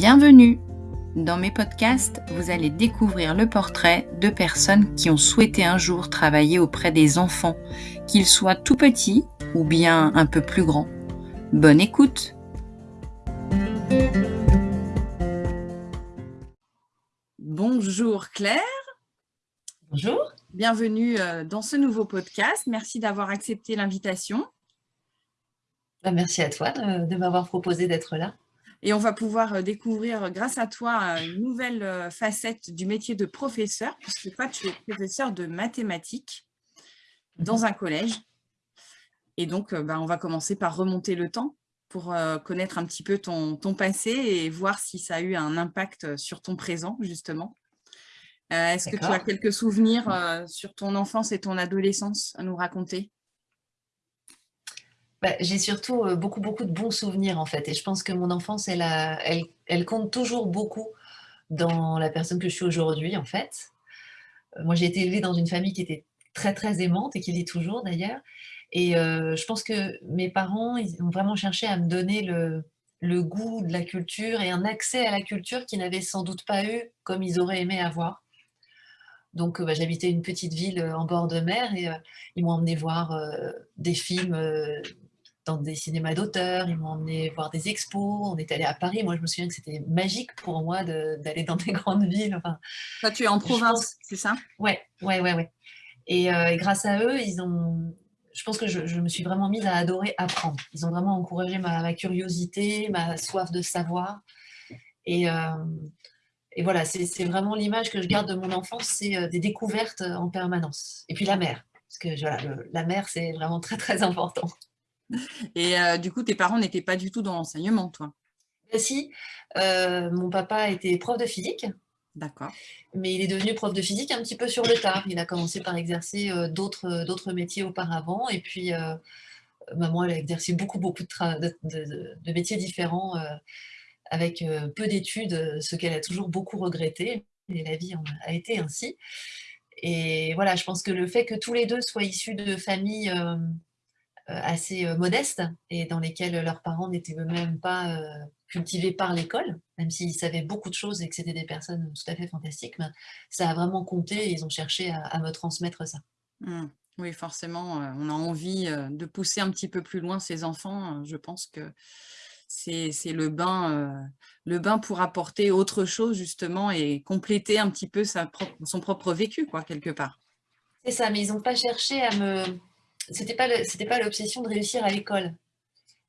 Bienvenue Dans mes podcasts, vous allez découvrir le portrait de personnes qui ont souhaité un jour travailler auprès des enfants, qu'ils soient tout petits ou bien un peu plus grands. Bonne écoute Bonjour Claire Bonjour Bienvenue euh, dans ce nouveau podcast. Merci d'avoir accepté l'invitation. Bah, merci à toi de, m'avoir proposé d'être là. Et on va pouvoir euh, découvrir, euh, grâce à toi, une nouvelle facette du métier de professeur, puisque toi, tu es professeur de mathématiques dans un collège. Et donc, bah, on va commencer par remonter le temps pour connaître un petit peu ton, ton, passé et voir si ça a eu un impact sur ton présent, justement. Euh, est-ce que tu as quelques souvenirs euh, sur ton enfance et ton adolescence à nous raconter? Bah, J'ai surtout euh, beaucoup, beaucoup de bons souvenirs en fait. Et je pense que mon enfance, elle, elle, compte toujours beaucoup dans la personne que je suis aujourd'hui en fait. Moi, j'ai été élevée dans une famille qui était très, très aimante et qui l'est toujours d'ailleurs. Et je pense que mes parents, ont vraiment cherché à me donner le, le goût de la culture et un accès à la culture qu'ils n'avaient sans doute pas eu comme ils auraient aimé avoir. Donc, euh, bah, j'habitais une petite ville euh, en bord de mer et euh, ils m'ont emmené voir des films dans des cinémas d'auteurs, ils m'ont emmené voir des expos, on est allé à Paris. Moi, je me souviens que c'était magique pour moi d'aller dans des grandes villes. Enfin, Toi, tu es en province, c'est ça? Ouais, ouais, ouais, ouais. Et, grâce à eux, ils ont, je pense que je, me suis vraiment mise à adorer apprendre. Ils ont vraiment encouragé ma, curiosité, ma soif de savoir. Et, et voilà, c'est vraiment l'image que je garde de mon enfance, c'est euh, des découvertes euh, en permanence. Et puis la mer, parce que voilà, la mer, c'est vraiment très, très important. Et euh, du coup, tes parents n'étaient pas du tout dans l'enseignement, toi? Ben, Si, mon papa était prof de physique. D'accord. Mais il est devenu prof de physique un petit peu sur le tard. Il a commencé par exercer d'autres métiers auparavant. Et puis, maman, elle a exercé beaucoup, beaucoup de, de métiers différents avec euh, peu d'études, euh, ce qu'elle a toujours beaucoup regretté, et la vie a été ainsi. Et voilà, je pense que le fait que tous les deux soient issus de familles euh, assez modestes et dans lesquelles leurs parents n'étaient eux-mêmes pas cultivés par l'école, même s'ils savaient beaucoup de choses et que c'était des personnes tout à fait fantastiques, ben, ça a vraiment compté et ils ont cherché à, me transmettre ça. Mmh. Oui, forcément, on a envie de pousser un petit peu plus loin ses enfants. Je pense que c'est le bain, euh, le bain pour apporter autre chose justement et compléter un petit peu sa son propre vécu, quoi, quelque part. C'est ça, mais ils n'ont pas cherché à me... C'était pas pas l'obsession de réussir à l'école.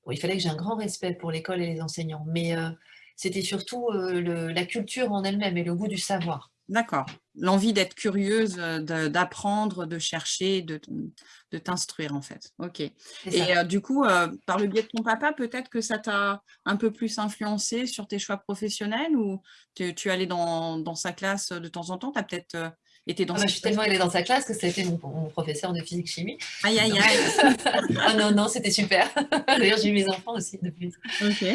il fallait que j'ai un grand respect pour l'école et les enseignants, mais euh, c'était surtout euh, la culture en elle-même et le goût du savoir. D'accord. L'envie d'être curieuse, d'apprendre, de, chercher, de, t'instruire en fait. Ok. Et du coup, par le biais de ton papa, peut-être que ça t'a un peu plus influencé sur tes choix professionnels ou tu, es allé dans, sa classe de temps en temps? Tu as peut-être été dans ah Je suis tellement allée dans sa classe que c'était mon, mon, professeur de physique-chimie. Aïe, aïe, aïe Ah non, non, c'était super. D'ailleurs, j'ai eu mes enfants aussi depuis. Ok.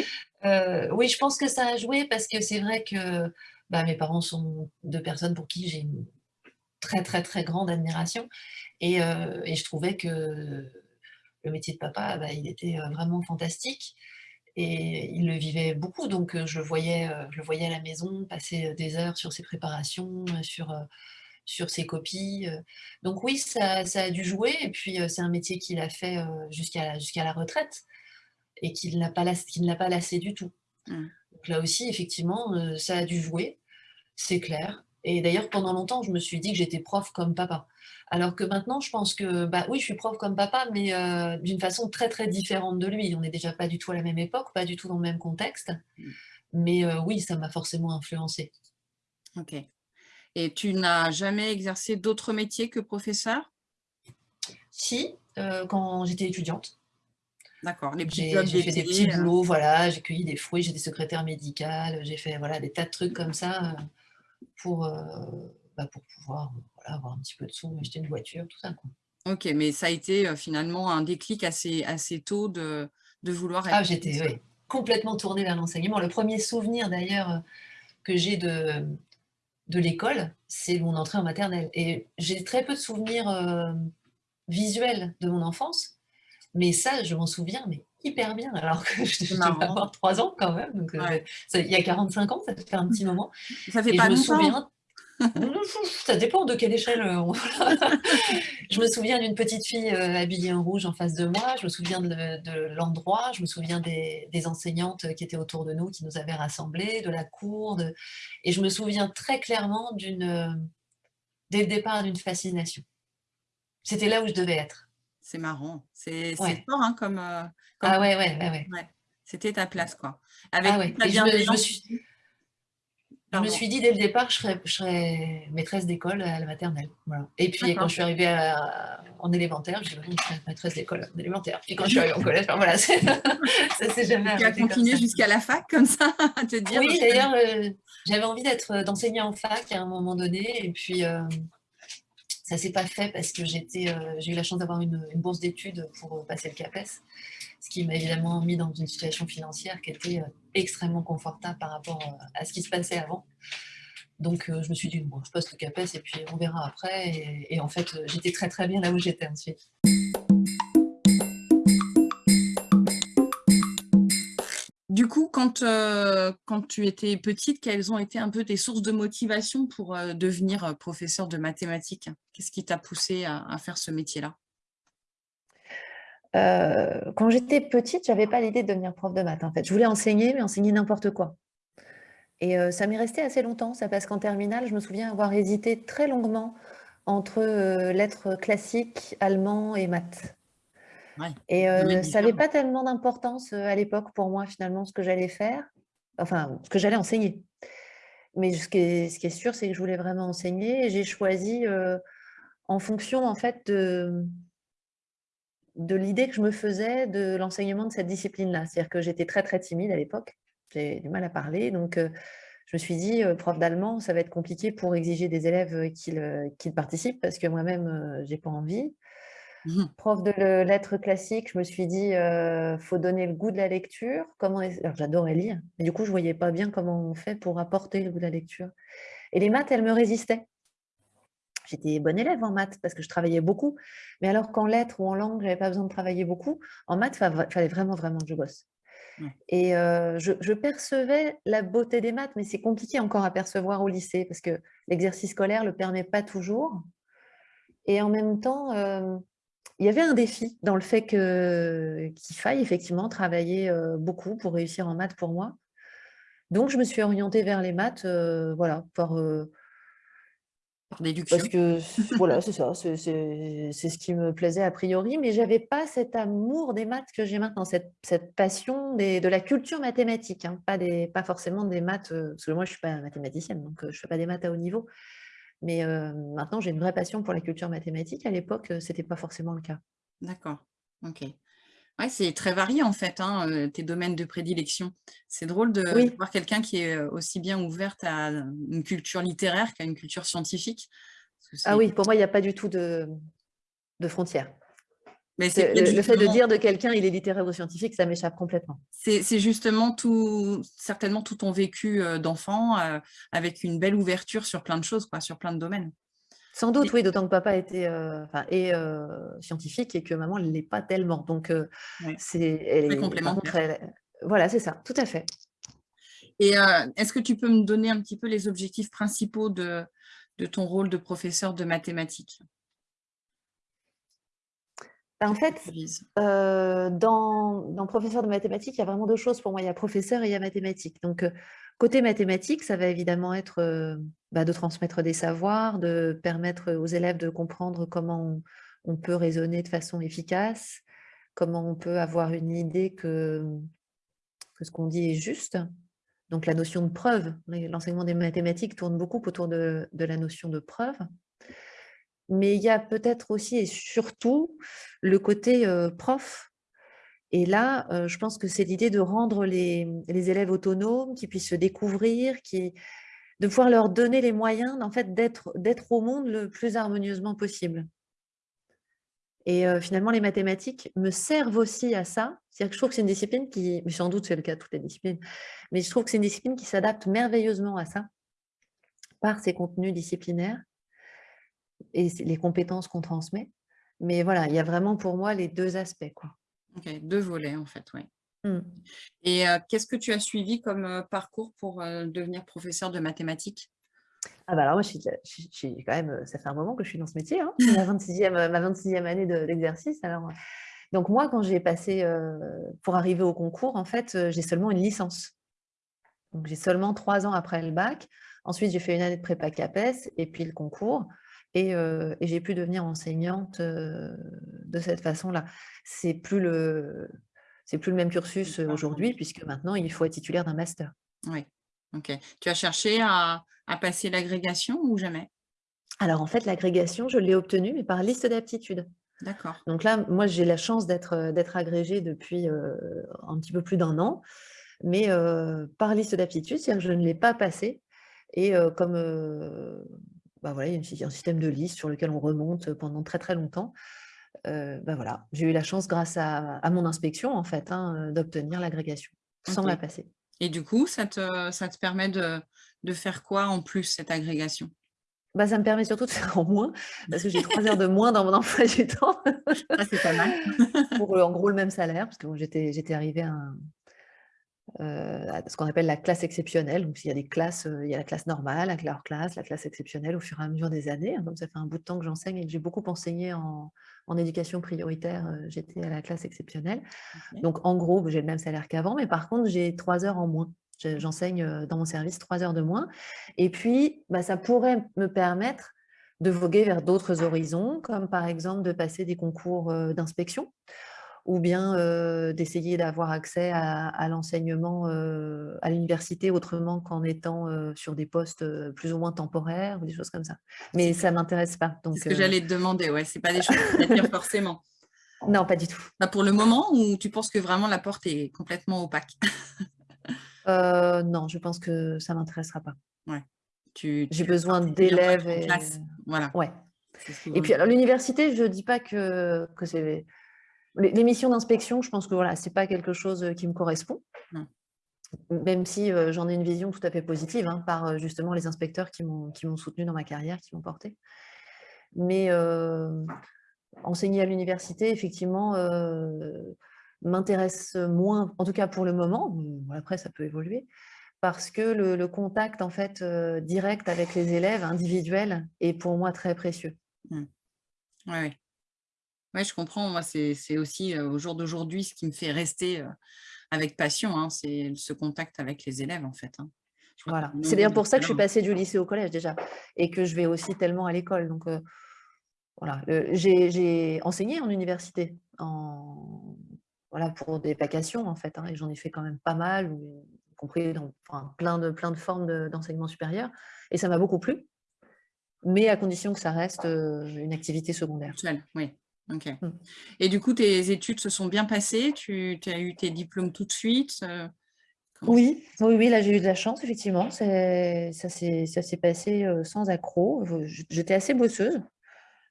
oui, je pense que ça a joué parce que c'est vrai que bah, mes parents sont deux personnes pour qui j'ai une très très très grande admiration et, euh, et, je trouvais que le métier de papa, bah, il était euh, vraiment fantastique et il le vivait beaucoup, donc euh, je le voyais, je le voyais à la maison passer des heures sur ses préparations, sur, sur ses copies. Donc oui, ça, ça a dû jouer et puis c'est un métier qu'il a fait jusqu'à jusqu'à la retraite et qu'il n'a pas, ne l'a pas lassé du tout. Mmh là aussi, effectivement, ça a dû jouer, c'est clair. Et d'ailleurs, pendant longtemps, je me suis dit que j'étais prof comme papa. Alors que maintenant, je pense que, bah oui, je suis prof comme papa, mais euh, d'une façon très très différente de lui. On n'est déjà pas du tout à la même époque, pas du tout dans le même contexte. Mmh. Mais euh, oui, ça m'a forcément influencé. Ok. Et tu n'as jamais exercé d'autres métiers que professeur? Si, quand j'étais étudiante. D'accord, les petits J'ai fait des petits euh. boulots, voilà, j'ai cueilli des fruits, j'étais secrétaire médicale, j'ai fait voilà, des tas de trucs comme ça euh, pour, euh, bah, pour pouvoir voilà, avoir un petit peu de sous, acheter une voiture, tout ça. Quoi. Ok, mais ça a été finalement un déclic assez, assez tôt de, de vouloir être... Ah, j'étais complètement tournée vers l'enseignement. Le premier souvenir d'ailleurs que j'ai de, de l'école, c'est mon entrée en maternelle. Et j'ai très peu de souvenirs visuels de mon enfance, mais ça, je m'en souviens, mais hyper bien, alors que je devais avoir 3 ans quand même. Donc, il y a 45 ans, ça fait un petit moment. Ça fait pas je me souviens, ça dépend de quelle échelle. Euh, je me souviens d'une petite fille euh, habillée en rouge en face de moi, je me souviens de, l'endroit, je me souviens des, enseignantes qui étaient autour de nous, qui nous avaient rassemblés, de la cour, et je me souviens très clairement d'une, euh, dès le départ d'une fascination. C'était là où je devais être. C'est marrant, c'est fort hein, comme, Ah ouais, ouais, ouais. ouais. C'était ta place, quoi. Avec ah ouais. je, me suis... Je me suis dit dès le départ que je serais, maîtresse d'école à la maternelle. Et puis quand je suis arrivée en élémentaire, je dit je serais maîtresse d'école en élémentaire. Puis quand je suis arrivée en collège, voilà, ça s'est jamais Tu as continué jusqu'à la fac comme ça à te dire Oui, d'ailleurs, euh, j'avais envie d'être euh, d'enseigner en fac à un moment donné. Et puis euh, ça ne s'est pas fait parce que j'ai eu la chance d'avoir une, une, bourse d'études pour passer le CAPES ce qui m'a évidemment mis dans une situation financière qui était euh, extrêmement confortable par rapport euh, à ce qui se passait avant. Donc euh, je me suis dit, bon, je poste le CAPES et puis on verra après. Et, en fait, j'étais très très bien là où j'étais ensuite. Du coup, quand, quand tu étais petite, quelles ont été un peu tes sources de motivation pour devenir professeur de mathématiques? Qu'est-ce qui t'a poussé à faire ce métier-là? Euh, quand j'étais petite, je n'avais pas l'idée de devenir prof de maths. En fait, je voulais enseigner, mais enseigner n'importe quoi. Et euh, ça m'est resté assez longtemps, ça parce qu'en terminale, je me souviens avoir hésité très longuement entre euh, lettres classiques, allemand et maths. et ça n'avait pas tellement d'importance à l'époque pour moi, finalement, ce que j'allais faire, enfin, ce que j'allais enseigner. Mais ce qui est, ce qui est sûr, c'est que je voulais vraiment enseigner j'ai choisi en fonction, en fait, de, de l'idée que je me faisais de l'enseignement de cette discipline-là. C'est-à-dire que j'étais très, très timide à l'époque. J'ai du mal à parler. Donc, euh, je me suis dit, euh, prof d'allemand, ça va être compliqué pour exiger des élèves euh, qu'ils participent parce que moi-même, j'ai pas envie. Mmh prof de lettres classiques, je me suis dit, il faut donner le goût de la lecture. Comment J'adorais lire, mais du coup, je voyais pas bien comment on fait pour apporter le goût de la lecture. Et les maths, elles me résistaient. J'étais bonne élève en maths parce que je travaillais beaucoup. Mais alors qu'en lettres ou en langue, je n'avais pas besoin de travailler beaucoup, en maths, il fallait vraiment, vraiment que je bosse. Et euh, je, percevais la beauté des maths, mais c'est compliqué encore à percevoir au lycée parce que l'exercice scolaire ne le permet pas toujours. Et en même temps, euh, il y avait un défi dans le fait qu'il faille effectivement travailler euh, beaucoup pour réussir en maths pour moi. Donc, je me suis orientée vers les maths, voilà, pour parce que voilà, c'est ça, c'est ce qui me plaisait a priori, mais j'avais pas cet amour des maths que j'ai maintenant, cette, passion de la culture mathématique, hein, pas, des, pas forcément des maths, euh, parce que moi je suis pas mathématicienne, donc euh, je fais pas des maths à haut niveau, mais euh, maintenant j'ai une vraie passion pour la culture mathématique. À l'époque, c'était pas forcément le cas. D'accord, ok. Ouais, c'est très varié en fait, hein, tes domaines de prédilection. C'est drôle de voir quelqu'un qui est aussi bien ouverte à une culture littéraire qu'à une culture scientifique. Ah oui, pour moi, il n'y a pas du tout de, de frontières. Mais le, fait de dire de quelqu'un il est littéraire ou scientifique, ça m'échappe complètement. C'est justement tout, certainement tout ton vécu euh, d'enfant avec une belle ouverture sur plein de choses, quoi, sur plein de domaines. Sans doute, oui, d'autant que papa était euh, est, euh, scientifique et que maman ne l'est pas tellement. Donc, euh, c'est complémentaire. voilà, c'est ça, tout à fait. Et est-ce que tu peux me donner un petit peu les objectifs principaux de, de ton rôle de professeur de mathématiques? Ben, en fait, dans, dans, professeur de mathématiques, il y a vraiment deux choses pour moi. Il y a professeur et il y a mathématiques. Donc, Côté mathématiques, ça va évidemment être euh, bah, de transmettre des savoirs, de permettre aux élèves de comprendre comment on, peut raisonner de façon efficace, comment on peut avoir une idée que, ce qu'on dit est juste. Donc la notion de preuve, l'enseignement des mathématiques tourne beaucoup autour de, la notion de preuve. Mais il y a peut-être aussi et surtout le côté euh, prof et là, euh, je pense que c'est l'idée de rendre les, élèves autonomes, qui puissent se découvrir, qui, de pouvoir leur donner les moyens en fait, d'être au monde le plus harmonieusement possible. Et euh, finalement, les mathématiques me servent aussi à ça. C'est-à-dire que je trouve que c'est une discipline qui, mais sans doute c'est le cas de toutes les disciplines, mais je trouve que c'est une discipline qui s'adapte merveilleusement à ça, par ses contenus disciplinaires et les compétences qu'on transmet. Mais voilà, il y a vraiment pour moi les deux aspects. Quoi. Ok, deux volets en fait, oui. Mmh. Et qu'est-ce que tu as suivi comme parcours pour devenir professeur de mathématiques? Ah bah alors moi, je suis, quand même, ça fait un moment que je suis dans ce métier, hein, ma 26e, ma 26e année d'exercice. alors, donc moi, quand j'ai passé, pour arriver au concours, en fait, j'ai seulement une licence. Donc j'ai seulement trois ans après le bac. Ensuite, j'ai fait une année de prépa CAPES et puis le concours. Et, et j'ai pu devenir enseignante de cette façon-là. C'est plus le, c'est plus le même cursus aujourd'hui, puisque maintenant, il faut être titulaire d'un master. Oui, ok. Tu as cherché à, passer l'agrégation ou jamais? Alors, en fait, l'agrégation, je l'ai obtenue, mais par liste d'aptitudes. D'accord. Donc là, moi, j'ai la chance d'être agrégée depuis un petit peu plus d'un an, mais par liste d'aptitudes, c'est-à-dire que je ne l'ai pas passée. Et comme bah voilà, il y a un système de liste sur lequel on remonte pendant très très longtemps, bah voilà, j'ai eu la chance, grâce à, mon inspection, en fait, hein, d'obtenir l'agrégation, sans la passer. Et du coup, ça te, ça te permet de, de faire quoi en plus, cette agrégation? Bah, ça me permet surtout de faire en moins, parce que j'ai trois heures de moins dans mon emploi du temps. Ah, c'est pas mal. pour en gros le même salaire, parce que j'étais arrivée à, ce qu'on appelle la classe exceptionnelle. Donc, il y a des classes, il y a la classe normale, la classe, la classe exceptionnelle au fur et à mesure des années. Donc, ça fait un bout de temps que j'enseigne et que j'ai beaucoup enseigné en, en éducation prioritaire, euh, j'étais à la classe exceptionnelle. Donc, en gros, j'ai le même salaire qu'avant, mais par contre, j'ai trois heures en moins. J'enseigne euh, dans mon service trois heures de moins. Et puis, bah, ça pourrait me permettre de voguer vers d'autres horizons, comme par exemple de passer des concours euh, d'inspection ou bien d'essayer d'avoir accès à, l'enseignement à l'université autrement qu'en étant sur des postes plus ou moins temporaires ou des choses comme ça. Mais ça ne m'intéresse pas. C'est ce que j'allais te demander, ouais, ce n'est pas des choses qui t'attirent forcément. Non, pas du tout. Bah, pour le moment, ou tu penses que vraiment la porte est complètement opaque? Non, je pense que ça ne m'intéressera pas. Ouais. J'ai besoin d'élèves. Et... Voilà. Ouais. Et puis, alors, l'université, je ne dis pas que, que c'est les, missions d'inspection, je pense que voilà, ce n'est pas quelque chose qui me correspond. Même si j'en ai une vision tout à fait positive hein, par justement les inspecteurs qui m'ont soutenu dans ma carrière, qui m'ont porté. Mais enseigner à l'université, effectivement, m'intéresse moins, en tout cas pour le moment, après ça peut évoluer, parce que le, contact en fait direct avec les élèves individuels est pour moi très précieux. Oui, oui. Oui, je comprends. Moi, c'est aussi au jour d'aujourd'hui ce qui me fait rester avec passion, hein, c'est ce contact avec les élèves, en fait. Hein. Voilà. C'est d'ailleurs pour ça que je suis passée du lycée au collège déjà, et que je vais aussi tellement à l'école. Donc, voilà. J'ai enseigné en université, en, voilà, pour des vacations, en fait, hein, et j'en ai fait quand même pas mal, y compris dans plein, de, plein de formes d'enseignement supérieur, et ça m'a beaucoup plu, mais à condition que ça reste une activité secondaire. Oui. Ok. Mmh. Et du coup, tes études se sont bien passées? Tu as eu tes diplômes tout de suite euh, oui, oui, oui, là j'ai eu de la chance, effectivement. Ça s'est passé euh, sans accroc. J'étais assez bosseuse.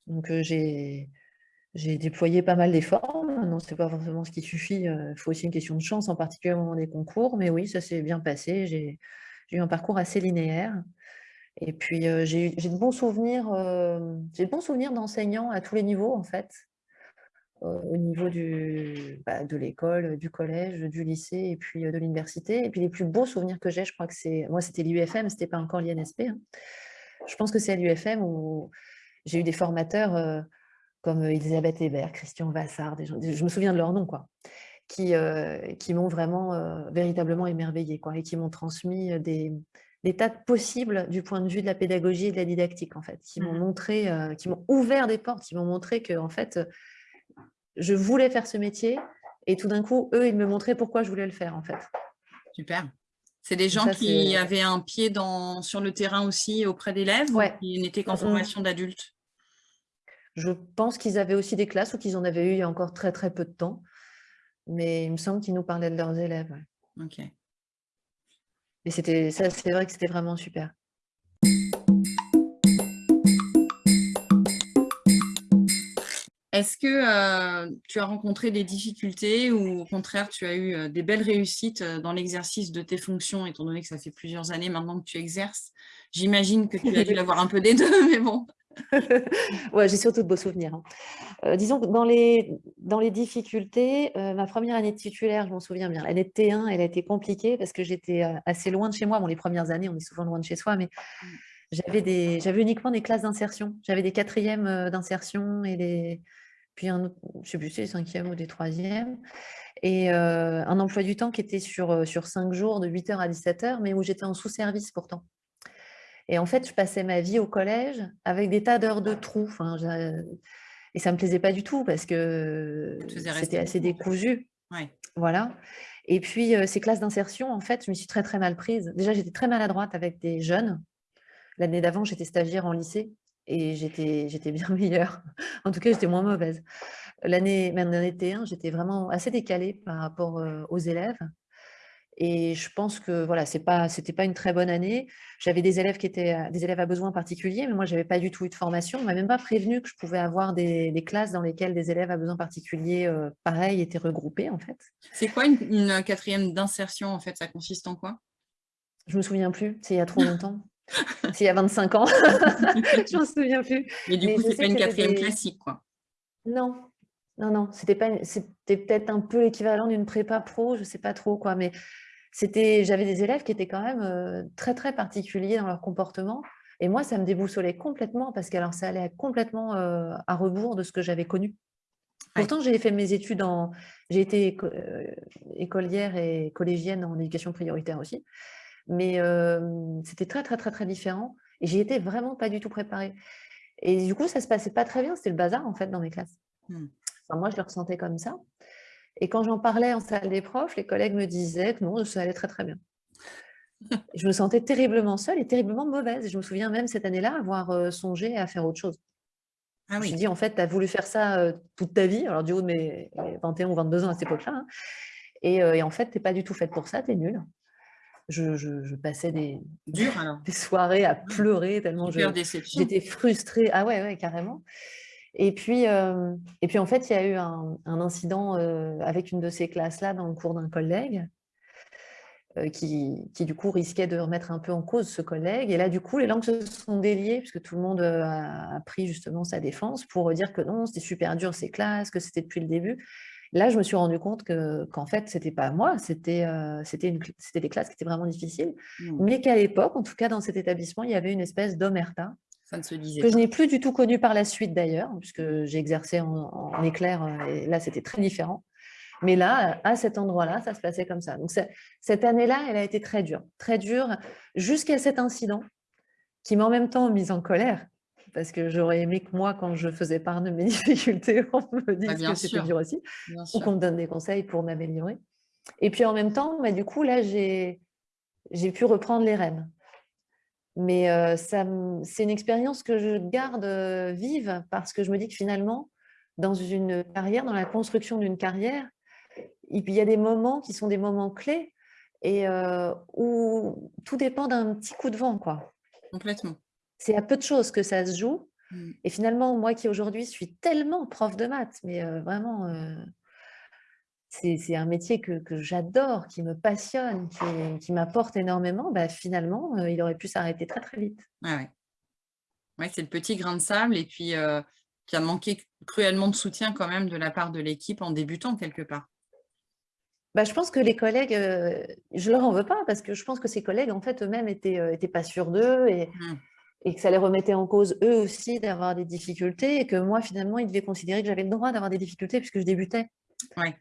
Donc euh, j'ai déployé pas mal d'efforts. Non, ce n'est pas forcément ce qui suffit. Il faut aussi une question de chance, en particulier au moment des concours. Mais oui, ça s'est bien passé. J'ai eu un parcours assez linéaire. Et puis, j'ai de bons souvenirs, j'ai de bons souvenirs d'enseignants à tous les niveaux, en fait. au niveau du, bah, de l'école, du collège, du lycée et puis de l'université. Et puis, les plus beaux souvenirs que j'ai, je crois que c'est... Moi, c'était l'UFM, c'était pas encore l'INSP. Hein. Je pense que c'est à l'UFM où j'ai eu des formateurs comme Elisabeth Hébert, Christian Vassard, je me souviens de leur nom, quoi, qui, qui m'ont vraiment véritablement émerveillé quoi, et qui m'ont transmis des, des tas de possibles du point de vue de la pédagogie et de la didactique, en fait, qui m'ont mmh montré, euh, qui m'ont ouvert des portes, qui m'ont montré que, en fait, je voulais faire ce métier et tout d'un coup, eux, ils me montraient pourquoi je voulais le faire, en fait. Super. C'est des gens qui avaient un pied dans, sur le terrain aussi auprès d'élèves ouais. ou qui n'étaient qu'en formation d'adultes Je pense qu'ils avaient aussi des classes ou qu'ils en avaient eu il y a encore très très peu de temps. Mais il me semble qu'ils nous parlaient de leurs élèves. Ok. Mais c'était ça, c'est vrai que c'était vraiment super. Est-ce que euh, tu as rencontré des difficultés ou au contraire tu as eu euh, des belles réussites euh, dans l'exercice de tes fonctions, étant donné que ça fait plusieurs années maintenant que tu exerces? J'imagine que tu as dû avoir un peu des deux, mais bon. Ouais, j'ai surtout de beaux souvenirs. Hein. Euh, disons que dans les, dans les difficultés, euh, ma première année de titulaire, je m'en souviens bien, l'année de T1, elle a été compliquée parce que j'étais euh, assez loin de chez moi. Bon, les premières années, on est souvent loin de chez soi, mais mmh. j'avais uniquement des classes d'insertion. J'avais des quatrièmes d'insertion et des, puis un je sais plus si c'est des cinquièmes ou des troisièmes, et un emploi du temps qui était sur, sur cinq jours de 8h à 17h, mais où j'étais en sous-service pourtant. Et en fait, je passais ma vie au collège avec des tas d'heures de trous. Enfin, et ça ne me plaisait pas du tout parce que c'était assez décousu. Voilà. Et puis, ces classes d'insertion, en fait, je me suis très, très mal prise. Déjà, j'étais très maladroite avec des jeunes. L'année d'avant, j'étais stagiaire en lycée et j'étais bien meilleure. En tout cas, j'étais moins mauvaise. L'année, même l'année T1, j'étais vraiment assez décalée par rapport aux élèves. Et je pense que voilà, c'est pas, c'était pas une très bonne année. J'avais des élèves qui étaient des élèves à besoins particuliers, mais moi, j'avais pas du tout eu de formation. On m'a même pas prévenu que je pouvais avoir des, classes dans lesquelles des élèves à besoins particuliers, pareil, étaient regroupés en fait. C'est quoi une, quatrième d'insertion en fait? Ça consiste en quoi? Je me souviens plus. C'est il y a trop longtemps. c'est il y a 25 ans. je me souviens plus. Mais du coup, c'est pas une quatrième classique, quoi. Non, non, non, c'était peut-être un peu l'équivalent d'une prépa pro, je sais pas trop quoi, mais j'avais des élèves qui étaient quand même très, très particuliers dans leur comportement. Et moi, ça me déboussolait complètement parce que alors, ça allait complètement à rebours de ce que j'avais connu. Pourtant, j'ai fait mes études en... J'ai été écolière et collégienne en éducation prioritaire aussi. Mais c'était très, très, très, très différent. Et j'y étais vraiment pas du tout préparée. Et du coup, ça se passait pas très bien. C'était le bazar, en fait, dans mes classes. Mmh. Moi, je le ressentais comme ça. Et quand j'en parlais en salle des profs, les collègues me disaient que non, ça allait très très bien. je me sentais terriblement seule et terriblement mauvaise. je me souviens même cette année-là avoir songé à faire autre chose. Ah oui. Je me dit, en fait, tu as voulu faire ça toute ta vie, alors du haut de mes 21 ou 22 ans à cette époque-là. Hein. et, en fait, tu n'es pas du tout faite pour ça, tu es nulle. Je, passais des, des soirées à pleurer tellement j'étais frustrée. Ah ouais, ouais, carrément. Et puis, euh, et puis, en fait, il y a eu un, incident euh, avec une de ces classes-là dans le cours d'un collègue euh, qui, qui, du coup, risquait de remettre un peu en cause ce collègue. Et là, du coup, les langues se sont déliées puisque tout le monde a, pris justement sa défense pour dire que non, c'était super dur ces classes, que c'était depuis le début. Là, je me suis rendu compte qu'en fait, ce n'était pas moi, c'était c'était des classes qui étaient vraiment difficiles, mmh. mais qu'à l'époque, en tout cas dans cet établissement, il y avait une espèce d'omerta se disait que je n'ai plus du tout connu par la suite d'ailleurs, puisque j'ai exercé en, éclair euh, et là c'était très différent. Mais là, à cet endroit-là, ça se passait comme ça. Donc cette année-là, elle a été très dure, très dure, jusqu'à cet incident qui m'a en même temps mise en colère, parce que j'aurais aimé que moi, quand je faisais part de mes difficultés, on me dise bah, que c'était dur aussi, ou qu'on me donne des conseils pour m'améliorer. Et puis en même temps, bah, du coup, là, j'ai pu reprendre les rênes. Mais c'est une expérience que je garde vive parce que je me dis que finalement, dans une carrière, dans la construction d'une carrière, il y a des moments qui sont des moments clés et où tout dépend d'un petit coup de vent. Quoi. Complètement. C'est à peu de choses que ça se joue. Mmh. Et finalement, moi qui aujourd'hui suis tellement prof de maths, mais vraiment c'est un métier que, j'adore, qui me passionne, qui, m'apporte énormément, bah, finalement, euh, il aurait pu s'arrêter très très vite. Ouais, ouais. c'est le petit grain de sable et puis euh, qui a manqué cruellement de soutien quand même de la part de l'équipe en débutant quelque part. Bah, je pense que les collègues, euh, je leur en veux pas parce que je pense que ces collègues, en fait, eux-mêmes étaient, étaient pas sûrs d'eux et, mmh. et que ça les remettait en cause eux aussi d'avoir des difficultés et que moi, finalement, ils devaient considérer que j'avais le droit d'avoir des difficultés puisque je débutais.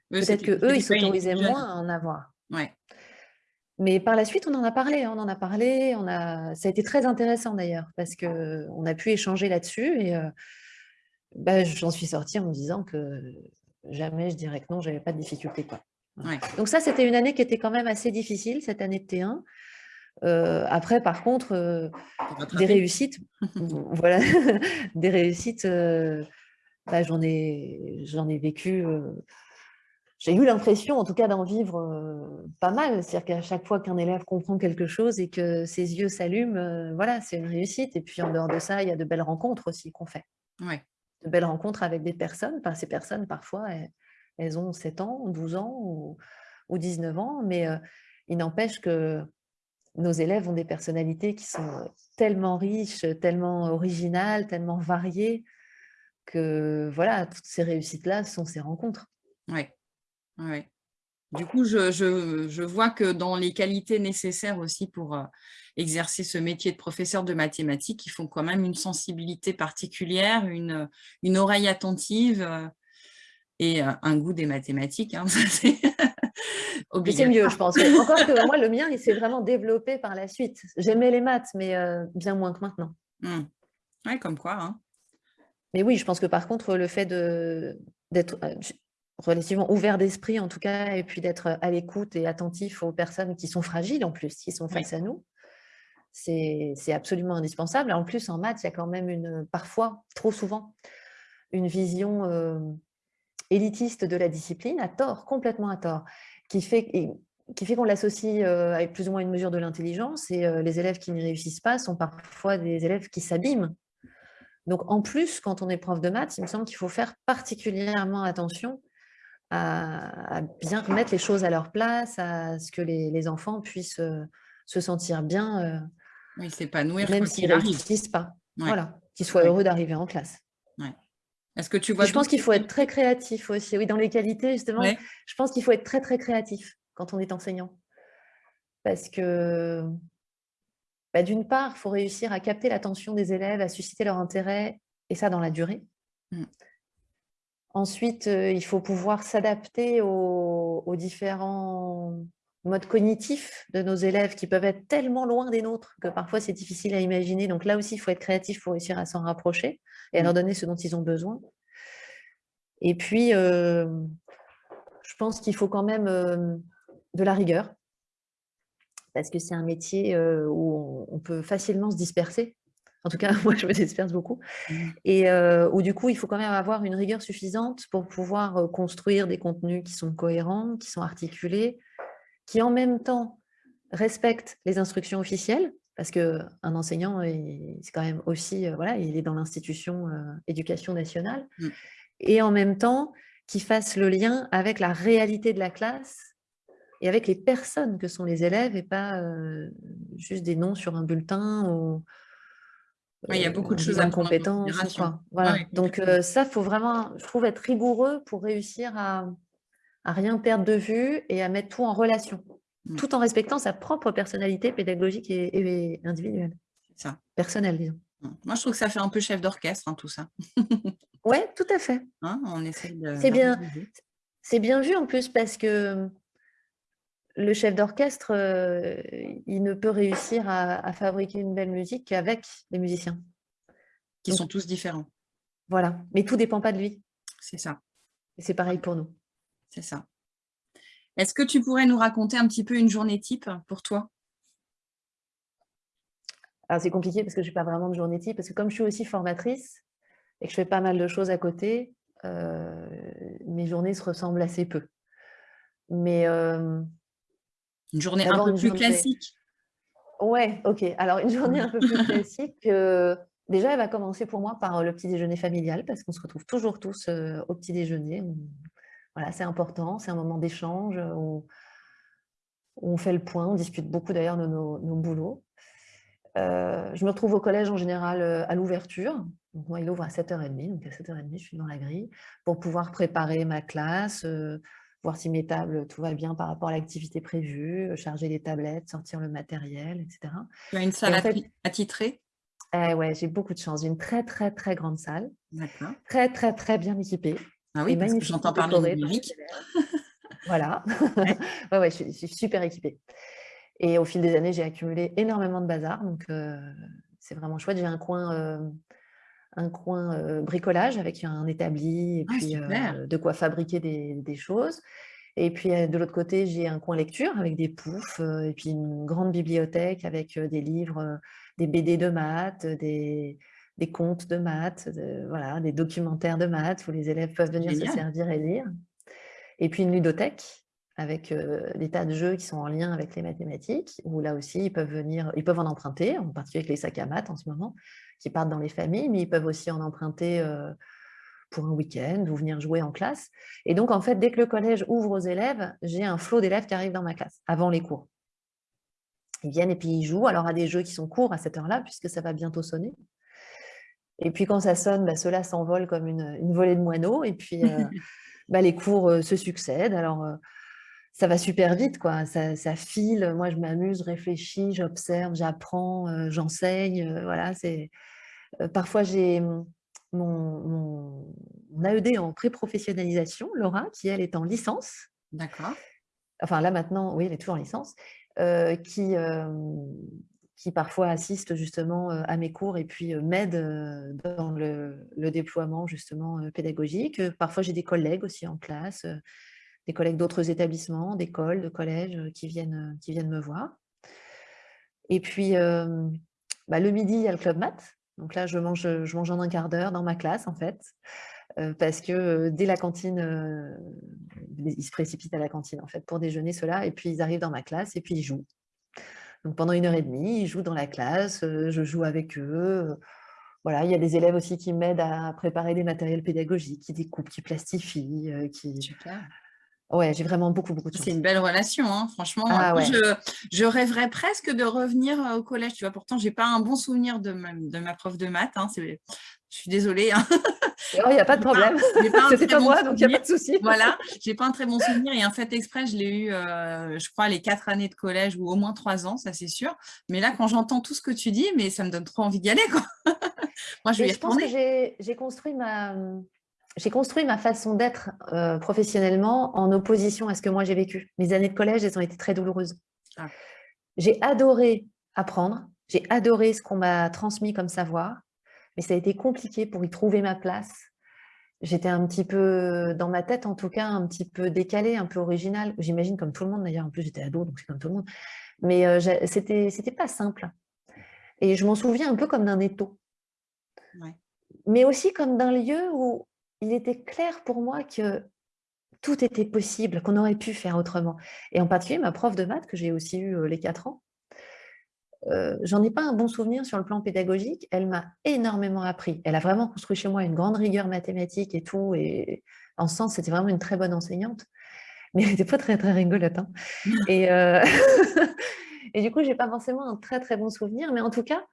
Peut-être qu'eux, ils s'autorisaient moins à en avoir. Ouais. Mais par la suite, on en a parlé, on en a parlé, on a... ça a été très intéressant d'ailleurs, parce qu'on a pu échanger là-dessus et euh, bah, j'en suis sortie en me disant que jamais je dirais que non, j'avais pas de difficulté. Quoi. Donc ça, c'était une année qui était quand même assez difficile, cette année de T1. Euh, après, par contre, euh, des réussites, voilà, des réussites, bah, j'en ai, j'en ai vécu j'ai eu l'impression, en tout cas, d'en vivre pas mal. C'est-à-dire qu'à chaque fois qu'un élève comprend quelque chose et que ses yeux s'allument, voilà, c'est une réussite. Et puis, en dehors de ça, il y a de belles rencontres aussi qu'on fait. Ouais. De belles rencontres avec des personnes. Enfin, ces personnes, parfois, elles, ont 7 ans, 12 ans ou, 19 ans, mais il n'empêche que nos élèves ont des personnalités qui sont tellement riches, tellement originales, tellement variées, que voilà, toutes ces réussites-là sont ces rencontres. Oui, ouais. Du coup, je, vois que dans les qualités nécessaires aussi pour euh, exercer ce métier de professeur de mathématiques, il faut quand même une sensibilité particulière, une, une oreille attentive euh, et euh, un goût des mathématiques. Hein, c'est mieux, je pense. Encore que moi, le mien, il s'est vraiment développé par la suite. J'aimais les maths, mais bien moins que maintenant. Mmh. Oui, comme quoi. Hein. Mais oui, je pense que par contre, le fait d'être relativement ouvert d'esprit en tout cas, et puis d'être à l'écoute et attentif aux personnes qui sont fragiles en plus, qui sont face à nous. C'est absolument indispensable. En plus, en maths, il y a quand même une, parfois, trop souvent, une vision euh, élitiste de la discipline, à tort, complètement à tort, qui fait, qui fait qu'on l'associe euh, avec plus ou moins une mesure de l'intelligence, et euh, les élèves qui n'y réussissent pas sont parfois des élèves qui s'abîment. Donc, en plus, quand on est prof de maths, il me semble qu'il faut faire particulièrement attention à, bien remettre les choses à leur place, à ce que les, enfants puissent euh, se sentir bien, euh, oui, s'épanouir même s'ils ne réussissent pas. Voilà, qu'ils soient heureux d'arriver en classe. Est-ce que tu vois Je pense qu'il faut être très créatif aussi. Oui, dans les qualités, justement, je pense qu'il faut être très, très créatif quand on est enseignant. Parce que, bah, d'une part, il faut réussir à capter l'attention des élèves, à susciter leur intérêt, et ça dans la durée. Mmh. Ensuite, euh, il faut pouvoir s'adapter aux, différents modes cognitifs de nos élèves qui peuvent être tellement loin des nôtres que parfois c'est difficile à imaginer. Donc là aussi, il faut être créatif pour réussir à s'en rapprocher et à mmh. leur donner ce dont ils ont besoin. Et puis, euh, je pense qu'il faut quand même euh, de la rigueur parce que c'est un métier où on peut facilement se disperser en tout cas, moi, je me disperse beaucoup. Mmh. Et où du coup, il faut quand même avoir une rigueur suffisante pour pouvoir construire des contenus qui sont cohérents, qui sont articulés, qui en même temps respectent les instructions officielles, parce qu'un enseignant, c'est quand même aussi, voilà, il est dans l'institution éducation nationale, mmh. et en même temps, qui fasse le lien avec la réalité de la classe et avec les personnes que sont les élèves, et pas juste des noms sur un bulletin ou il y a beaucoup de choses à compétences. Voilà. Donc ça, il faut vraiment, je trouve, être rigoureux pour réussir à, à rien perdre de vue et à mettre tout en relation, mmh. tout en respectant sa propre personnalité pédagogique et, individuelle. Ça. Personnelle, disons. Mmh. Moi, je trouve que ça fait un peu chef d'orchestre, hein, tout ça. oui, tout à fait. Hein, on essaie C'est bien, bien vu en plus parce que le chef d'orchestre, euh, il ne peut réussir à, fabriquer une belle musique qu'avec les musiciens. Qui sont tous différents. Voilà, mais tout ne dépend pas de lui. C'est ça. Et c'est pareil pour nous. C'est ça. Est-ce que tu pourrais nous raconter un petit peu une journée type pour toi? Alors c'est compliqué parce que je n'ai pas vraiment de journée type, parce que comme je suis aussi formatrice et que je fais pas mal de choses à côté, euh, mes journées se ressemblent assez peu. Mais euh, une journée un peu plus classique Ouais, ok. Alors, une journée un peu plus classique, déjà, elle va commencer pour moi par le petit déjeuner familial, parce qu'on se retrouve toujours tous au petit déjeuner. Voilà, c'est important, c'est un moment d'échange où... on fait le point, on discute beaucoup d'ailleurs de nos, boulots. je me retrouve au collège en général à l'ouverture. Moi, il ouvre à 7h30, donc à 7h30, je suis dans la grille, pour pouvoir préparer ma classe, voir si mes tables, tout va bien par rapport à l'activité prévue, euh, charger les tablettes, sortir le matériel, etc. Tu as une salle attitrée ouais, j'ai beaucoup de chance. J'ai une très, très, très grande salle. D'accord. Très, très, très bien équipée. Ah oui, parce que j'entends parler de numérique. voilà. ouais. ouais, je, suis, super équipée. Et au fil des années, j'ai accumulé énormément de bazar. Donc, euh, c'est vraiment chouette. J'ai un coin euh, un coin bricolage avec un établi et ah, puis de quoi fabriquer des, choses. Et puis de l'autre côté, j'ai un coin lecture avec des poufs et puis une grande bibliothèque avec des livres, des BD de maths, des, des contes de maths, voilà, des documentaires de maths où les élèves peuvent venir se servir et lire. Et puis une ludothèque avec des tas de jeux qui sont en lien avec les mathématiques, où là aussi, ils peuvent venir, ils peuvent en emprunter, en particulier avec les sacs à maths en ce moment, qui partent dans les familles, mais ils peuvent aussi en emprunter pour un week-end ou venir jouer en classe. Et donc, en fait, dès que le collège ouvre aux élèves, j'ai un flot d'élèves qui arrivent dans ma classe, avant les cours. Ils viennent et puis ils jouent, alors à des jeux qui sont courts à cette heure-là, puisque ça va bientôt sonner. Et puis quand ça sonne, bah, ceux-là s'envolent comme une, volée de moineaux, et puis euh, bah, les cours euh, se succèdent. Alors euh, ça va super vite, quoi. Ça, ça file, moi je m'amuse, réfléchis, j'observe, j'apprends, j'enseigne. voilà, c'est Parfois j'ai mon, mon, AED en pré-professionnalisation, Laura, qui elle est en licence. D'accord. Enfin là maintenant, oui, elle est toujours en licence. Euh, qui, euh, qui parfois assiste justement euh, à mes cours et puis m'aide dans le, déploiement justement pédagogique. Parfois, j'ai des collègues aussi en classe, des collègues d'autres établissements, d'écoles, de collèges qui viennent, qui viennent me voir. Et puis, bah, le midi, il y a le club maths. Donc là, je mange, je en un quart d'heure dans ma classe, en fait, parce que dès la cantine, ils se précipitent à la cantine, en fait, pour déjeuner, cela, et puis ils arrivent dans ma classe, et puis ils jouent. Donc pendant une heure et demie, ils jouent dans la classe, je joue avec eux. Voilà, il y a des élèves aussi qui m'aident à préparer des matériels pédagogiques, qui découpent, qui plastifient, qui... Ouais, j'ai vraiment beaucoup, beaucoup de C'est une belle relation, hein, franchement. Ah je, rêverais presque de revenir au collège, tu vois. Pourtant, j'ai pas un bon souvenir de ma, de ma prof de maths. Hein, je suis désolée. Hein. Oh, il n'y a pas de problème. C'était pas moi, donc il n'y a pas de souci. Voilà, j'ai pas un très bon souvenir. Et en fait, exprès, je l'ai eu, euh, je crois, les quatre années de collège ou au moins trois ans, ça c'est sûr. Mais là, quand j'entends tout ce que tu dis, mais ça me donne trop envie d'y aller. Quoi. moi, je vais y pense que j'ai construit ma j'ai construit ma façon d'être euh, professionnellement en opposition à ce que moi j'ai vécu. Mes années de collège, elles ont été très douloureuses. Ah. J'ai adoré apprendre, j'ai adoré ce qu'on m'a transmis comme savoir, mais ça a été compliqué pour y trouver ma place. J'étais un petit peu, dans ma tête en tout cas, un petit peu décalée, un peu originale. J'imagine comme tout le monde d'ailleurs, en plus j'étais ado, donc c'est comme tout le monde. Mais euh, c'était c'était pas simple. Et je m'en souviens un peu comme d'un étau. Mais aussi comme d'un lieu où il était clair pour moi que tout était possible, qu'on aurait pu faire autrement. Et en particulier, ma prof de maths, que j'ai aussi eu euh, les quatre ans, euh, j'en ai pas un bon souvenir sur le plan pédagogique. Elle m'a énormément appris. Elle a vraiment construit chez moi une grande rigueur mathématique et tout. Et en ce sens, c'était vraiment une très bonne enseignante. Mais elle n'était pas très, très rigolote. Hein. Et, euh, et du coup, je n'ai pas forcément un très, très bon souvenir. Mais en tout cas,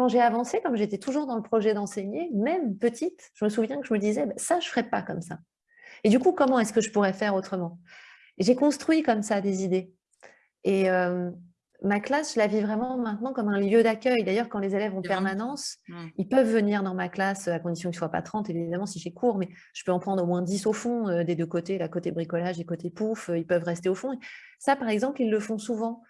quand j'ai avancé, comme j'étais toujours dans le projet d'enseigner, même petite, je me souviens que je me disais, bah, ça, je ne ferais pas comme ça. Et du coup, comment est-ce que je pourrais faire autrement? J'ai construit comme ça des idées. Et euh, ma classe, je la vis vraiment maintenant comme un lieu d'accueil. D'ailleurs, quand les élèves ont permanence, mmh. ils peuvent venir dans ma classe, à condition qu'ils ne soient pas 30, évidemment, si j'ai cours, mais je peux en prendre au moins 10 au fond, euh, des deux côtés, la côté bricolage et côté pouf, euh, ils peuvent rester au fond. Ça, par exemple, ils le font souvent.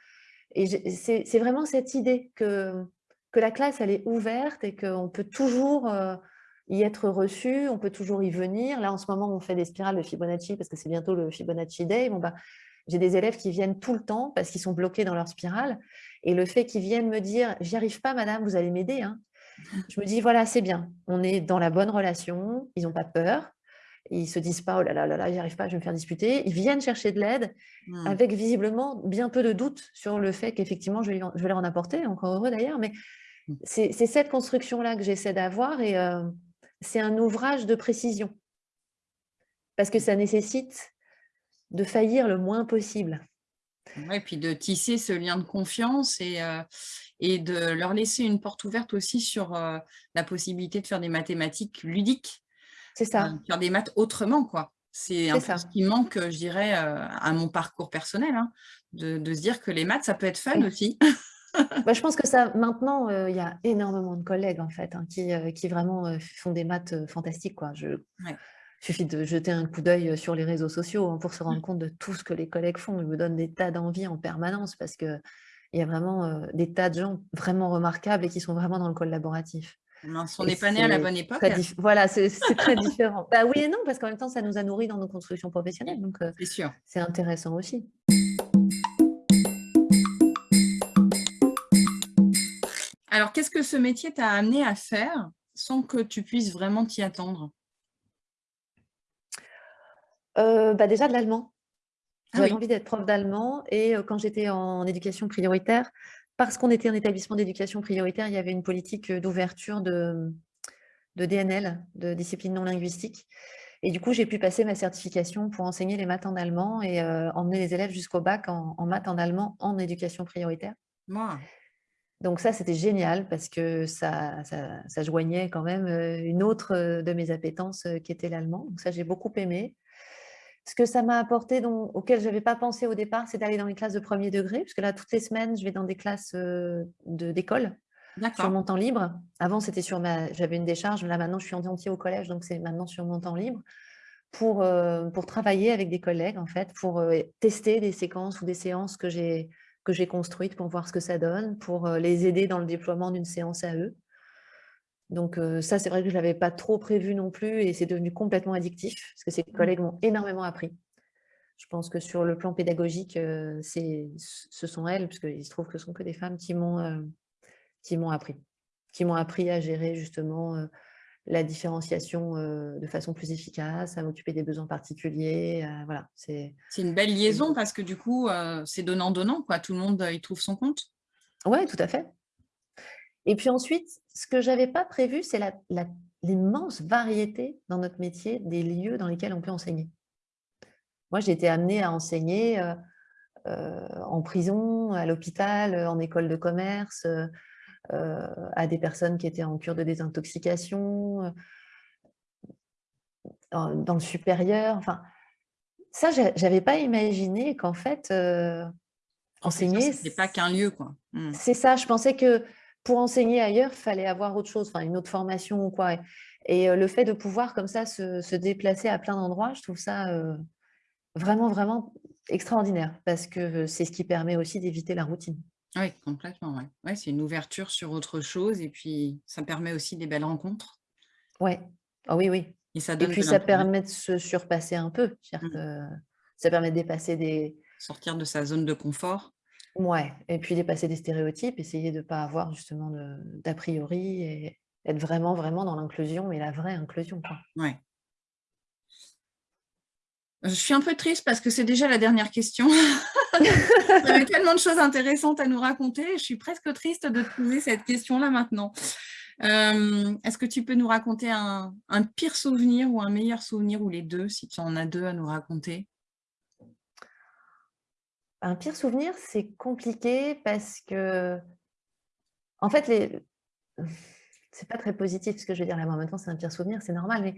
Et c'est vraiment cette idée que que la classe, elle est ouverte et qu'on peut toujours euh, y être reçu, on peut toujours y venir. Là, en ce moment, on fait des spirales de Fibonacci parce que c'est bientôt le Fibonacci Day. Bon, bah, J'ai des élèves qui viennent tout le temps parce qu'ils sont bloqués dans leur spirale. Et le fait qu'ils viennent me dire « j'y arrive pas, madame, vous allez m'aider hein. Je me dis « voilà, c'est bien, on est dans la bonne relation, ils n'ont pas peur. » Ils se disent pas, oh là là là là, j'y arrive pas, je vais me faire disputer. Ils viennent chercher de l'aide mmh. avec visiblement bien peu de doutes sur le fait qu'effectivement, je, je, vais leur en apporter, encore heureux d'ailleurs, mais. C'est cette construction-là que j'essaie d'avoir et euh, c'est un ouvrage de précision. Parce que ça nécessite de faillir le moins possible. et puis de tisser ce lien de confiance et, euh, et de leur laisser une porte ouverte aussi sur euh, la possibilité de faire des mathématiques ludiques. C'est ça. faire des maths autrement, quoi. C'est un peu ce qui manque, je dirais, à mon parcours personnel, hein, de, se dire que les maths, ça peut être fun aussi. Bah, je pense que ça, maintenant, euh, il y a énormément de collègues en fait, hein, qui, euh, qui, vraiment euh, font des maths fantastiques. Quoi. Je, Il suffit de jeter un coup d'œil sur les réseaux sociaux hein, pour se rendre compte de tout ce que les collègues font. Ils me donnent des tas d'envie en permanence parce qu'il y a vraiment des tas de gens vraiment remarquables et qui sont vraiment dans le collaboratif. on n'est pas né à la bonne époque. Voilà, c'est très différent. bah, oui et non, parce qu'en même temps, ça nous a nourris dans nos constructions professionnelles. Donc, c'est intéressant aussi. Alors, qu'est-ce que ce métier t'a amené à faire sans que tu puisses vraiment t'y attendre? Euh, bah Déjà de l'allemand. Ah J'avais envie d'être prof d'allemand et euh, quand j'étais en éducation prioritaire, parce qu'on était en établissement d'éducation prioritaire, il y avait une politique euh, d'ouverture de, DNL, de discipline non linguistique. Et du coup, j'ai pu passer ma certification pour enseigner les maths en allemand et emmener les élèves jusqu'au bac en, en maths en allemand en éducation prioritaire. Donc ça, c'était génial parce que ça, ça, joignait quand même une autre de mes appétences qui était l'allemand. Donc ça, j'ai beaucoup aimé. Ce que ça m'a apporté, auquel je n'avais pas pensé au départ, c'est d'aller dans les classes de premier degré, parce que là, toutes les semaines, je vais dans des classes d'école sur mon temps libre. Avant, c'était sur ma, j'avais une décharge. Là, maintenant, je suis en entier au collège, donc c'est maintenant sur mon temps libre pour, pour travailler avec des collègues, en fait, pour tester des séquences ou des séances que j'ai que j'ai construites pour voir ce que ça donne, pour les aider dans le déploiement d'une séance à eux. Donc ça, c'est vrai que je ne l'avais pas trop prévu non plus et c'est devenu complètement addictif parce que ces mmh. collègues m'ont énormément appris. Je pense que sur le plan pédagogique, ce sont elles, puisqu'il se trouve que ce sont que des femmes qui m'ont appris, qui m'ont appris à gérer justement la différenciation de façon plus efficace, à m'occuper des besoins particuliers. voilà, c'est une belle liaison parce que du coup, c'est donnant-donnant. quoi. Tout le monde y trouve son compte. Oui, tout à fait. Et puis ensuite, ce que je n'avais pas prévu, c'est l'immense variété dans notre métier des lieux dans lesquels on peut enseigner. Moi, j'ai été amenée à enseigner en prison, à l'hôpital, en école de commerce, à des personnes qui étaient en cure de désintoxication, dans le supérieur. Enfin, ça, je n'avais pas imaginé qu'en fait, enseigner... Ce n'est pas qu'un lieu, quoi. Mmh. C'est ça, je pensais que pour enseigner ailleurs, il fallait avoir autre chose, enfin une autre formation ou quoi. Et, le fait de pouvoir comme ça se, déplacer à plein d'endroits, je trouve ça vraiment, vraiment extraordinaire parce que c'est ce qui permet aussi d'éviter la routine. Oui, complètement. Ouais. c'est une ouverture sur autre chose et puis ça permet aussi des belles rencontres. Ouais. Oh, oui, oui. Et, ça puis ça permet de se surpasser un peu. Mmh. ça permet de dépasser des... Sortir de sa zone de confort. Ouais, et puis dépasser des stéréotypes, essayer de ne pas avoir justement d'a priori et être vraiment, vraiment dans l'inclusion, mais la vraie inclusion. Quoi. Ouais. Je suis un peu triste parce que c'est déjà la dernière question. Avait tellement de choses intéressantes à nous raconter. Je suis presque triste de te poser cette question-là maintenant. Euh, est-ce que tu peux nous raconter un, pire souvenir ou un meilleur souvenir ou les deux, si tu en as deux à nous raconter? Un pire souvenir, c'est compliqué parce que, en fait, les... c'est pas très positif ce que je veux dire là. Maintenant, c'est un pire souvenir, c'est normal, mais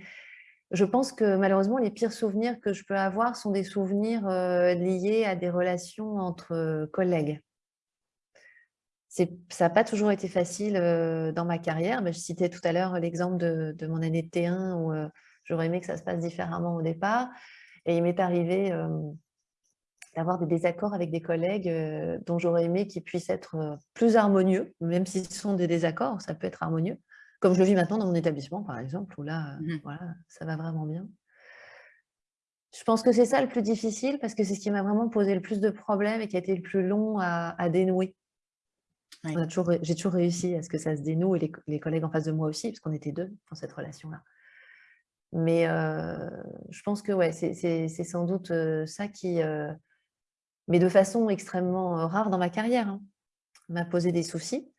je pense que malheureusement, les pires souvenirs que je peux avoir sont des souvenirs euh, liés à des relations entre collègues. Ça n'a pas toujours été facile euh, dans ma carrière. je citais tout à l'heure l'exemple de, mon année de T1 où euh, j'aurais aimé que ça se passe différemment au départ. Et il m'est arrivé d'avoir des désaccords avec des collègues euh, dont j'aurais aimé qu'ils puissent être euh, plus harmonieux, même si ce sont des désaccords, ça peut être harmonieux, comme je le vis maintenant dans mon établissement, par exemple, où là, euh, mmh voilà, ça va vraiment bien. Je pense que c'est ça le plus difficile, parce que c'est ce qui m'a vraiment posé le plus de problèmes et qui a été le plus long à, dénouer. J'ai toujours, réussi à ce que ça se dénoue, et les, collègues en face de moi aussi, parce qu'on était deux dans cette relation-là. Mais je pense que ouais, c'est sans doute ça qui, mais de façon extrêmement rare dans ma carrière. Hein. m'a posé des soucis,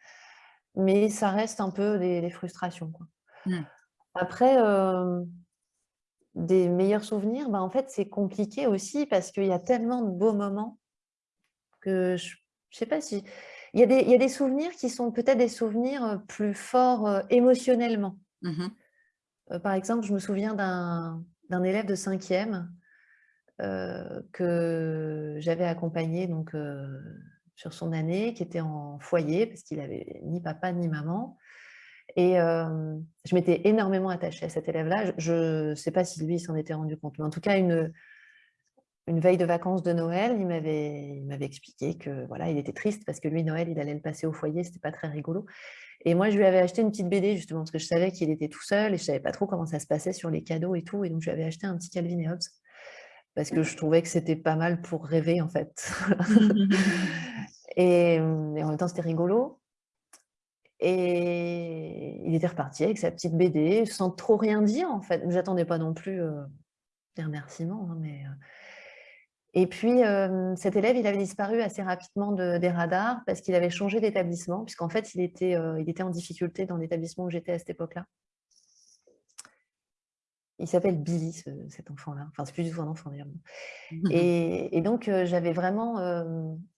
mais ça reste un peu des, frustrations. Mmh. Après, des meilleurs souvenirs, bah, en fait, c'est compliqué aussi parce qu'il y a tellement de beaux moments que je ne sais pas si... Il y, a des, il y, a des, souvenirs qui sont peut-être des souvenirs plus forts émotionnellement. Mmh par exemple, je me souviens d'un élève de cinquième que j'avais accompagné donc, sur son année, qui était en foyer, parce qu'il avait ni papa ni maman. Et je m'étais énormément attachée à cet élève-là. Je ne sais pas si lui s'en était rendu compte, mais en tout cas, une, une veille de vacances de Noël, il m'avait expliqué que voilà, il était triste parce que lui, Noël, il allait le passer au foyer, c'était pas très rigolo. Et moi, je lui avais acheté une petite BD, justement, parce que je savais qu'il était tout seul et je savais pas trop comment ça se passait sur les cadeaux et tout. Et donc, je lui avais acheté un petit Calvin et Hobbes parce que je trouvais que c'était pas mal pour rêver en fait. et, en même temps, c'était rigolo. Et il était reparti avec sa petite BD, sans trop rien dire en fait. J'attendais pas non plus euh, des remerciements. Hein, mais, euh. Et puis, cet élève, il avait disparu assez rapidement des radars parce qu'il avait changé d'établissement, puisqu'en fait, il était, il était en difficulté dans l'établissement où j'étais à cette époque-là. Il s'appelle Billy, cet enfant-là. Enfin, c'est plus du tout un enfant d'ailleurs. Et, donc, j'avais vraiment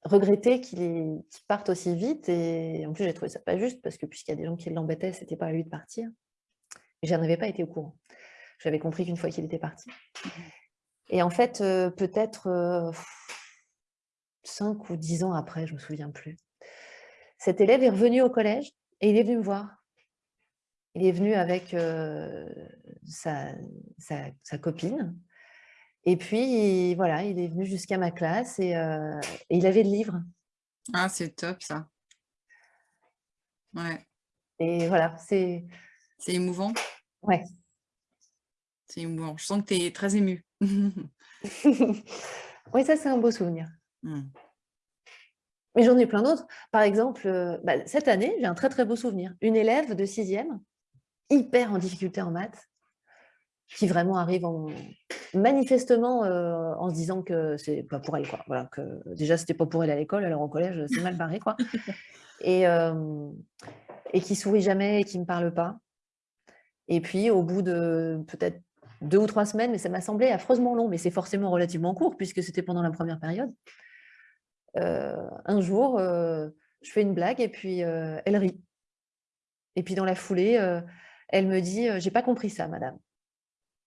regretté qu'il parte aussi vite. Et en plus, j'ai trouvé ça pas juste parce que puisqu'il y a des gens qui l'embêtaient, c'était pas à lui de partir. Mais j'en avais pas été au courant. J'avais compris qu'une fois qu'il était parti. Et en fait, peut-être cinq ou dix ans après, je me souviens plus, cet élève est revenu au collège et il est venu me voir. Il est venu avec sa, copine. Et puis, voilà, il est venu jusqu'à ma classe et, il avait le livre. Ah, c'est top ça. Ouais. Et voilà, c'est... C'est émouvant Ouais. C'est émouvant. Je sens que tu es très émue. oui, ça, c'est un beau souvenir. Mmh. Mais j'en ai plein d'autres. Par exemple, bah, cette année, j'ai un très très beau souvenir. Une élève de sixième hyper en difficulté en maths, qui vraiment arrive en, manifestement euh, en se disant que c'est pas pour elle. Quoi. Voilà, que déjà, c'était pas pour elle à l'école, alors au collège, c'est mal barré. Quoi. Et, euh, et qui sourit jamais et qui me parle pas. Et puis, au bout de peut-être deux ou trois semaines, mais ça m'a semblé affreusement long, mais c'est forcément relativement court puisque c'était pendant la première période. Euh, un jour, je fais une blague et puis elle rit. Et puis dans la foulée, elle me dit « j'ai pas compris ça, madame ».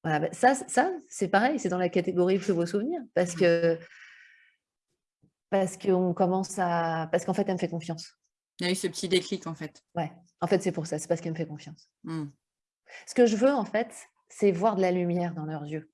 Voilà, bah, ça, ça c'est pareil, c'est dans la catégorie plus beaux souvenirs, parce que parce qu'on commence à... Parce qu'en fait, elle me fait confiance. Il y a eu ce petit déclic, en fait. Ouais, en fait, c'est pour ça, c'est parce qu'elle me fait confiance. Mmh. Ce que je veux, en fait, c'est voir de la lumière dans leurs yeux.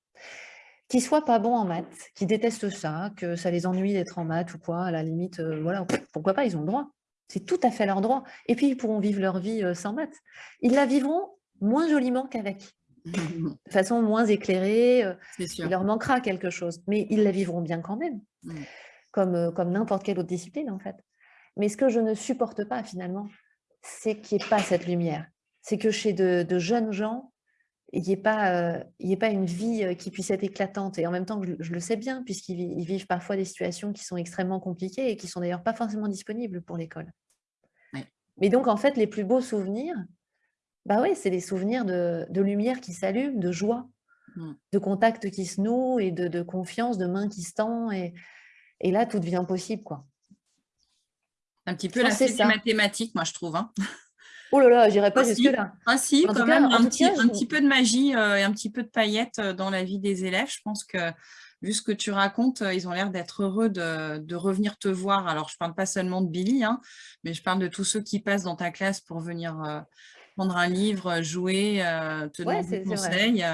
Qu'ils soient pas bons en maths, qu'ils détestent ça, que ça les ennuie d'être en maths ou quoi, à la limite, euh, voilà, pourquoi pas, ils ont le droit. C'est tout à fait leur droit. Et puis, ils pourront vivre leur vie euh, sans maths. Ils la vivront moins joliment qu'avec. De façon moins éclairée, euh, il leur manquera quelque chose. Mais ils la vivront bien quand même, mm. comme, euh, comme n'importe quelle autre discipline en fait. Mais ce que je ne supporte pas finalement, c'est qu'il n'y ait pas cette lumière. C'est que chez de, jeunes gens, il n'y ait, pas, ait pas une vie qui puisse être éclatante. Et en même temps, je, le sais bien, puisqu'ils vivent parfois des situations qui sont extrêmement compliquées et qui sont d'ailleurs pas forcément disponibles pour l'école. Mais donc, en fait, les plus beaux souvenirs, bah oui, c'est des souvenirs de, lumière qui s'allument, de joie, mmh. de contact qui se noue et de, confiance, de mains qui se tendent. Et, et, là, tout devient possible. quoi. Un petit peu la mathématique, moi, je trouve. Hein. Oh là là, j'irai pas ah, jusque-là. Ah si, quand même, un, petit, un petit peu de magie euh, et un petit peu de paillettes euh, dans la vie des élèves. Je pense que, vu ce que tu racontes, euh, ils ont l'air d'être heureux de, revenir te voir. Alors, je ne parle pas seulement de Billy, hein, mais je parle de tous ceux qui passent dans ta classe pour venir prendre un livre, jouer, te donner des conseils.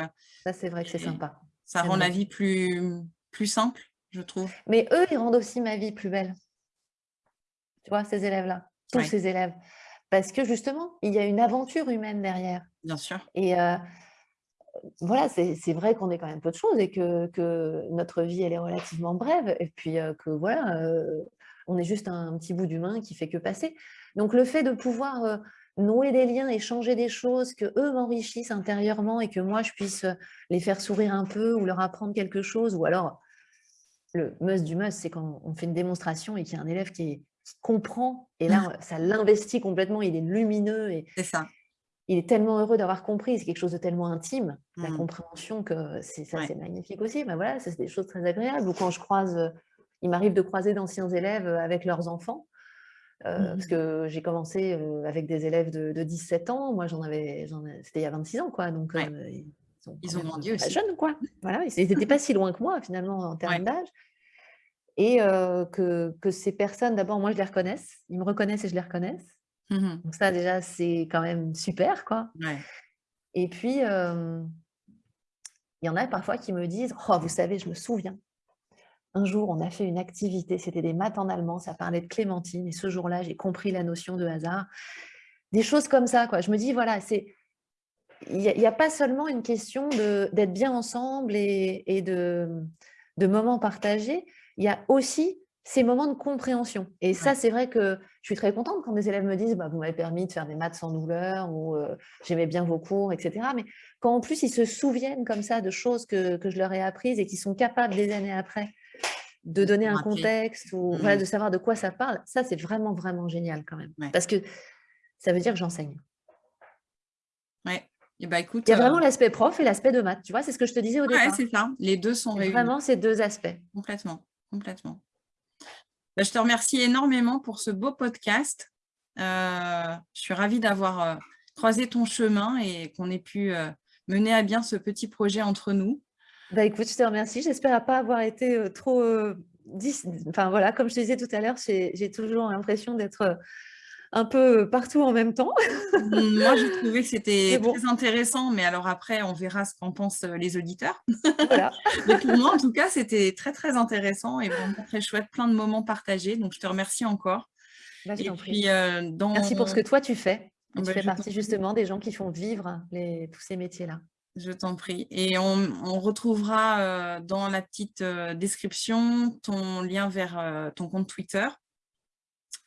Ça, c'est vrai que c'est sympa. Ça rend la vie plus, plus simple, je trouve. Mais eux, ils rendent aussi ma vie plus belle. Tu vois, ces élèves-là, tous ces élèves. Parce que justement, il y a une aventure humaine derrière. Bien sûr. Et voilà, c'est vrai qu'on est quand même peu de choses et que, que, notre vie, elle est relativement brève. Et puis que voilà, on est juste un, petit bout d'humain qui fait que passer. Donc le fait de pouvoir nouer des liens, échanger des choses, que eux m'enrichissent intérieurement et que moi, je puisse les faire sourire un peu ou leur apprendre quelque chose. Ou alors, le must du must, c'est quand on fait une démonstration et qu'il y a un élève qui, comprend, et là, ça l'investit complètement, il est lumineux. et ça. Il est tellement heureux d'avoir compris, c'est quelque chose de tellement intime, la mmh. compréhension, que c'est ça, c'est magnifique aussi. Ben voilà, c'est des choses très agréables. Ou quand je croise, il m'arrive de croiser d'anciens élèves avec leurs enfants, euh, parce mmh que j'ai commencé avec des élèves de, 17 ans, moi j'en avais, c'était il y a 26 ans, quoi. Donc ils, ont grandi aussi. jeunes, quoi. Voilà, ils n'étaient pas si loin que moi finalement en termes d'âge. Et que, que, ces personnes, d'abord, moi je les reconnaisse, ils me reconnaissent et je les reconnaisse. Mmh donc ça déjà c'est quand même super, quoi. Et puis il y en a parfois qui me disent, oh vous savez, je me souviens un jour, on a fait une activité, c'était des maths en allemand, ça parlait de Clémentine, et ce jour-là, j'ai compris la notion de hasard. Des choses comme ça, quoi. Je me dis, voilà, c'est il n'y a, pas seulement une question d'être bien ensemble et, de, de, moments partagés, il y a aussi ces moments de compréhension. Et ça, c'est vrai que je suis très contente quand des élèves me disent bah, « vous m'avez permis de faire des maths sans douleur » ou euh, j'aimais bien vos cours », etc. Mais quand en plus, ils se souviennent comme ça de choses que, que je leur ai apprises et qui sont capables des années après de donner un contexte ou voilà, mmh. de savoir de quoi ça parle, ça c'est vraiment vraiment génial quand même. Parce que ça veut dire que j'enseigne. Ouais. Et bah, écoute, Il y a vraiment euh, l'aspect prof et l'aspect de maths. Tu vois, c'est ce que je te disais au ouais, départ. c'est ça. Les deux sont réunis. Vraiment ces deux aspects. Complètement, complètement. Bah, je te remercie énormément pour ce beau podcast. Euh, je suis ravie d'avoir euh, croisé ton chemin et qu'on ait pu mener à bien ce petit projet entre nous. Bah écoute, je te remercie. J'espère pas avoir été trop. dis- Enfin voilà, comme je te disais tout à l'heure, j'ai toujours l'impression d'être un peu partout en même temps. Moi, j'ai trouvé que c'était bon. très intéressant, mais alors après, on verra ce qu'en pensent les auditeurs. Voilà. Mais pour moi, en tout cas, c'était très, très intéressant et vraiment très chouette, plein de moments partagés. Donc, je te remercie encore. Bah, je Et t'en prie. puis, euh, dans... Merci pour ce que toi tu fais. Et Bah, tu fais partie justement des gens qui font vivre les, tous ces métiers-là. Je t'en prie. Et on, on retrouvera euh, dans la petite euh, description ton lien vers euh, ton compte Twitter.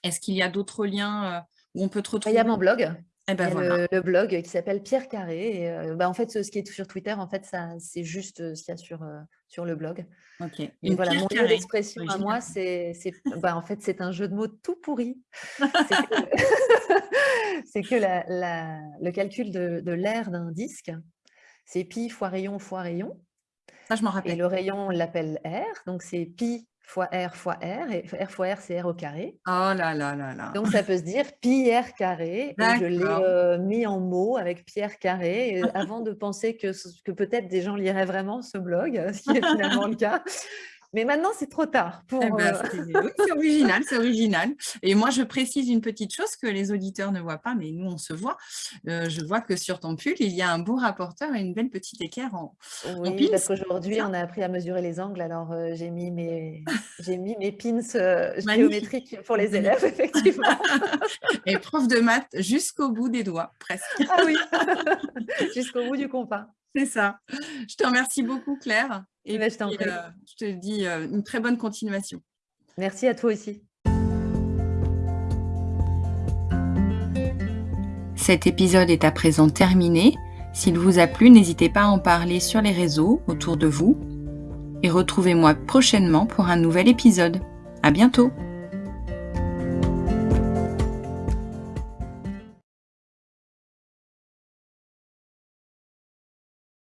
Est-ce qu'il y a d'autres liens où on peut te Bah, Il retrouver y a mon blog. Eh Il ben y a voilà. le, le blog qui s'appelle Pierre Carré. Et, bah, en fait, ce ce qui est sur Twitter, en fait, c'est juste ce qu'il y a sur, sur le blog. Ok. Et Une voilà, pierre mon lieu carrée. d'expression à moi, c'est, bah, en fait, c'est un jeu de mots tout pourri. C'est que, c'est que la- la- le calcul de, de l'air d'un disque, c'est pi fois rayon fois rayon. Ça, je m'en Et rappelle. le rayon, on l'appelle R. Donc, c'est pi fois R fois R. Et R fois R, c'est R au carré. Oh là là là là. Donc, ça peut se dire pi R carré. Et je l'ai euh, mis en mots avec Pierre carré et avant de penser que, que peut-être des gens liraient vraiment ce blog, ce qui est finalement le cas. Mais maintenant, c'est trop tard. Pour, Eh ben, euh, c'est oui, c'est original, c'est original. Et moi, je précise une petite chose que les auditeurs ne voient pas, mais nous, on se voit. Euh, je vois que sur ton pull, il y a un beau rapporteur et une belle petite équerre en, en Oui, parce qu'aujourd'hui, on a appris à mesurer les angles. Alors, euh, j'ai mis mes, j'ai mis mes pins euh, géométriques pour les élèves, effectivement. Et prof de maths jusqu'au bout des doigts, presque. Ah oui, jusqu'au bout du compas. C'est ça. Je te remercie beaucoup, Claire. Et puis, prie. euh, je te dis euh, une très bonne continuation. Merci à toi aussi. Cet épisode est à présent terminé. S'il vous a plu, n'hésitez pas à en parler sur les réseaux autour de vous. Et retrouvez-moi prochainement pour un nouvel épisode. À bientôt!